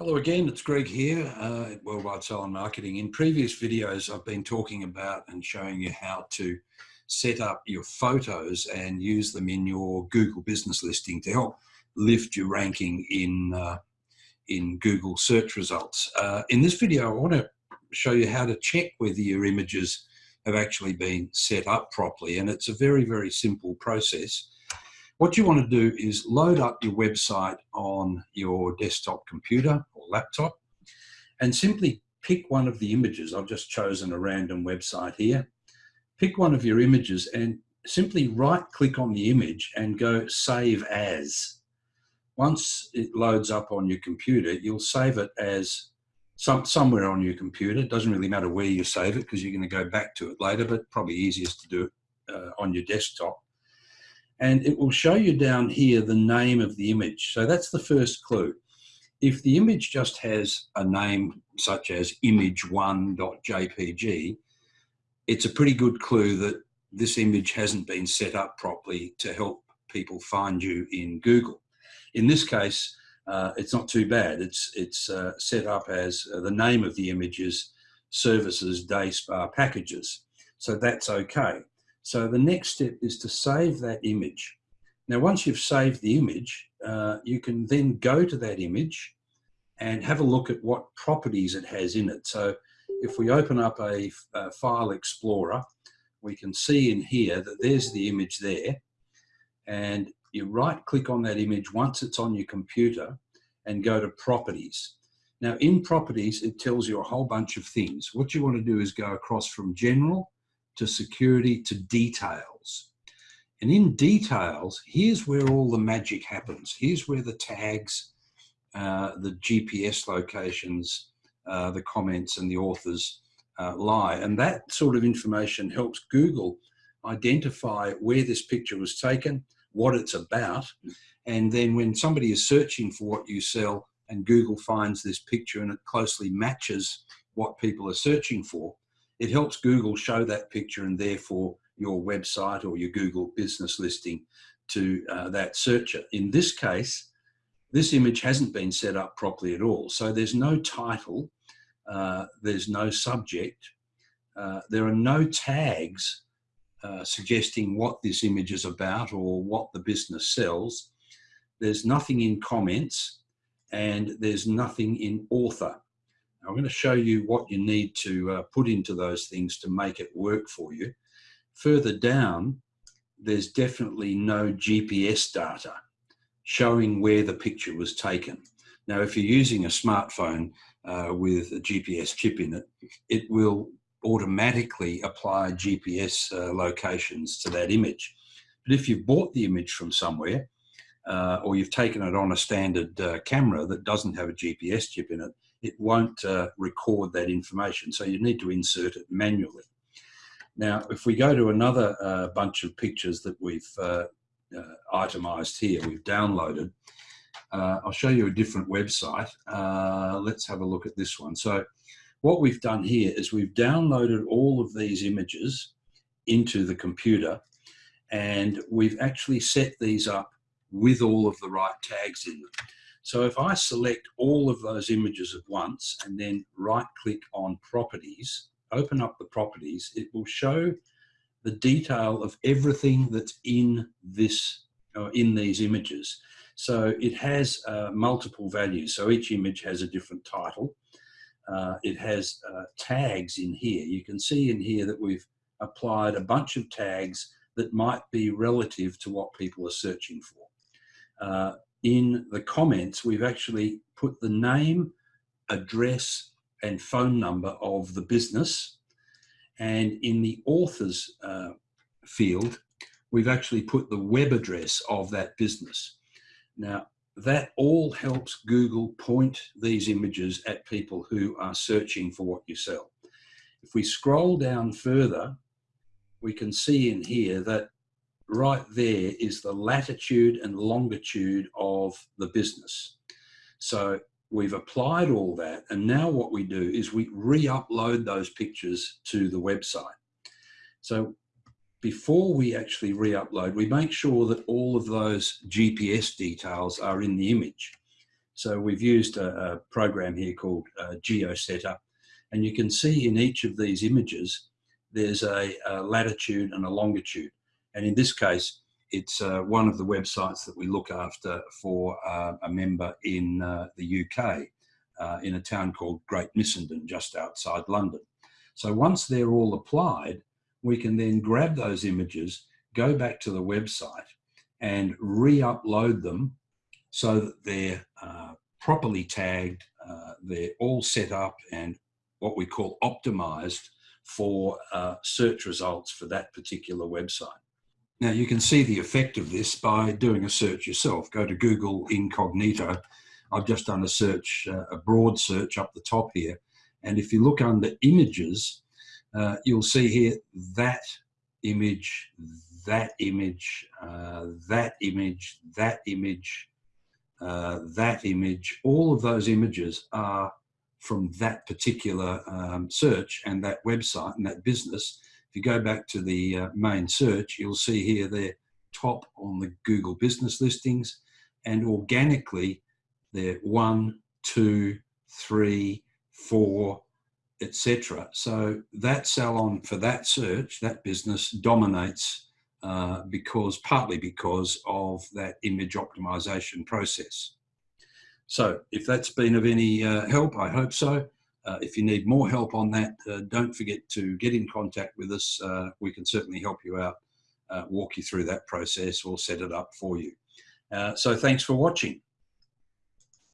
Hello again, it's Greg here uh, at Worldwide Salon Marketing. In previous videos, I've been talking about and showing you how to set up your photos and use them in your Google business listing to help lift your ranking in, uh, in Google search results. Uh, in this video, I want to show you how to check whether your images have actually been set up properly. And it's a very, very simple process. What you want to do is load up your website on your desktop computer or laptop and simply pick one of the images. I've just chosen a random website here. Pick one of your images and simply right click on the image and go save as. Once it loads up on your computer, you'll save it as some, somewhere on your computer. It doesn't really matter where you save it because you're going to go back to it later, but probably easiest to do it uh, on your desktop and it will show you down here the name of the image. So that's the first clue. If the image just has a name such as image1.jpg, it's a pretty good clue that this image hasn't been set up properly to help people find you in Google. In this case, uh, it's not too bad. It's, it's uh, set up as uh, the name of the image is services day spa packages. So that's okay. So the next step is to save that image. Now, once you've saved the image, uh, you can then go to that image and have a look at what properties it has in it. So if we open up a, a file explorer, we can see in here that there's the image there. And you right click on that image once it's on your computer and go to properties. Now in properties, it tells you a whole bunch of things. What you want to do is go across from general to security to details. And in details, here's where all the magic happens. Here's where the tags, uh, the GPS locations, uh, the comments and the authors uh, lie. And that sort of information helps Google identify where this picture was taken, what it's about. And then when somebody is searching for what you sell and Google finds this picture and it closely matches what people are searching for, it helps Google show that picture and therefore your website or your Google business listing to uh, that searcher. In this case, this image hasn't been set up properly at all. So there's no title, uh, there's no subject, uh, there are no tags uh, suggesting what this image is about or what the business sells. There's nothing in comments and there's nothing in author. I'm going to show you what you need to uh, put into those things to make it work for you. Further down, there's definitely no GPS data showing where the picture was taken. Now, if you're using a smartphone uh, with a GPS chip in it, it will automatically apply GPS uh, locations to that image. But if you've bought the image from somewhere, uh, or you've taken it on a standard uh, camera that doesn't have a GPS chip in it, it won't uh, record that information. So you need to insert it manually. Now, if we go to another uh, bunch of pictures that we've uh, uh itemized here, we've downloaded, uh, I'll show you a different website. Uh, let's have a look at this one. So what we've done here is we've downloaded all of these images into the computer and we've actually set these up with all of the right tags in them. So if I select all of those images at once and then right click on properties, open up the properties, it will show the detail of everything that's in this uh, in these images. So it has uh, multiple values. So each image has a different title. Uh, it has uh, tags in here. You can see in here that we've applied a bunch of tags that might be relative to what people are searching for. In the comments, we've actually put the name, address, and phone number of the business. And in the authors uh, field, we've actually put the web address of that business. Now, that all helps Google point these images at people who are searching for what you sell. If we scroll down further, we can see in here that right there is the latitude and longitude of the business. So we've applied all that and now what we do is we re-upload those pictures to the website. So before we actually re-upload, we make sure that all of those GPS details are in the image. So we've used a, a program here called uh, GeoSetter, and you can see in each of these images, there's a, a latitude and a longitude. And in this case, it's uh, one of the websites that we look after for uh, a member in uh, the UK, uh, in a town called Great Missenden, just outside London. So once they're all applied, we can then grab those images, go back to the website and re-upload them so that they're uh, properly tagged, uh, they're all set up and what we call optimized for search results for that particular website. Now you can see the effect of this by doing a search yourself. Go to Google Incognito. I've just done a search, uh, a broad search up the top here. And if you look under images, uh, you'll see here that image, that image, uh, that image, that image, uh, that image. All of those images are from that particular um, search and that website and that business you go back to the uh, main search, you'll see here they're top on the Google business listings and organically they're one, two, three, four, etc. So that salon for that search, that business dominates uh, because partly because of that image optimization process. So if that's been of any uh, help, I hope so. Uh, if you need more help on that, uh, don't forget to get in contact with us. Uh, we can certainly help you out, uh, walk you through that process or set it up for you. Uh, so thanks for watching.